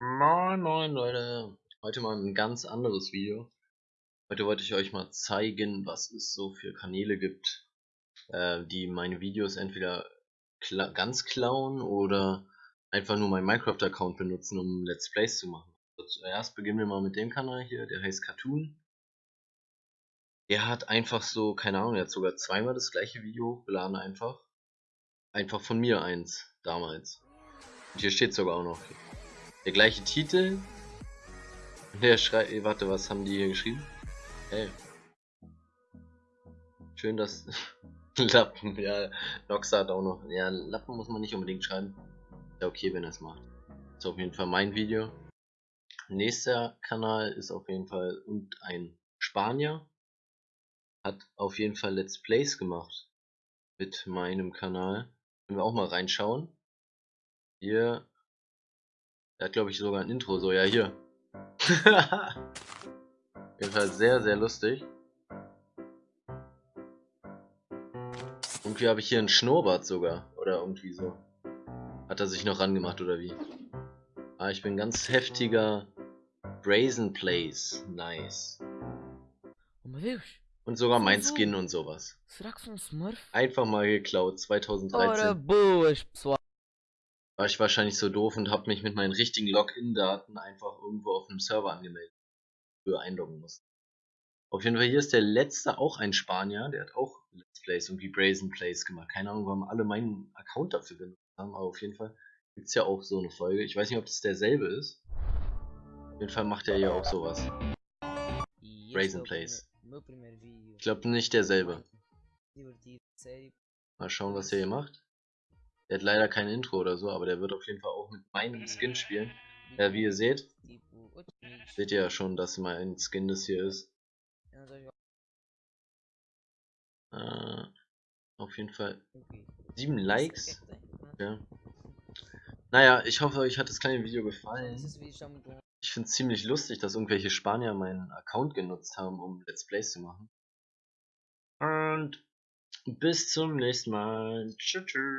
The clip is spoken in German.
Moin moin Leute, heute mal ein ganz anderes Video. Heute wollte ich euch mal zeigen, was es so für Kanäle gibt, äh, die meine Videos entweder kla ganz klauen oder einfach nur meinen Minecraft-Account benutzen, um Let's Plays zu machen. Also zuerst beginnen wir mal mit dem Kanal hier, der heißt Cartoon. Der hat einfach so, keine Ahnung, er hat sogar zweimal das gleiche Video hochgeladen einfach. Einfach von mir eins, damals. Und hier steht sogar auch noch der gleiche Titel. Der schreibt, warte, was haben die hier geschrieben? Hey. Schön, dass Lappen, ja, Noxa hat auch noch, ja, Lappen muss man nicht unbedingt schreiben. Ja, okay, wenn er es macht. Ist auf jeden Fall mein Video. Nächster Kanal ist auf jeden Fall und ein Spanier. Hat auf jeden Fall Let's Plays gemacht. Mit meinem Kanal. Können wir auch mal reinschauen. Hier er hat, glaube ich, sogar ein Intro. So, ja, hier. Auf jeden Fall sehr, sehr lustig. Irgendwie habe ich hier einen Schnurrbart sogar. Oder irgendwie so. Hat er sich noch rangemacht, oder wie? Ah, ich bin ganz heftiger Brazen Plays. Nice. Und sogar mein Skin und sowas. Einfach mal geklaut, 2013 war ich wahrscheinlich so doof und habe mich mit meinen richtigen Login-Daten einfach irgendwo auf einem Server angemeldet, für einloggen musste. Auf jeden Fall hier ist der letzte auch ein Spanier, der hat auch Let's Plays und wie Brazen Plays gemacht. Keine Ahnung, warum alle meinen Account dafür benutzt haben, aber auf jeden Fall gibt es ja auch so eine Folge. Ich weiß nicht, ob das derselbe ist. Auf jeden Fall macht er ja auch sowas. Brazen Plays. Ich glaube nicht derselbe. Mal schauen, was er hier macht. Der hat leider kein Intro oder so, aber der wird auf jeden Fall auch mit meinem Skin spielen. Ja, wie ihr seht, seht ihr ja schon, dass mein Skin das hier ist. Äh, auf jeden Fall 7 Likes. Ja. Naja, ich hoffe, euch hat das kleine Video gefallen. Ich finde es ziemlich lustig, dass irgendwelche Spanier meinen Account genutzt haben, um Let's Plays zu machen. Und bis zum nächsten Mal. Tschüss.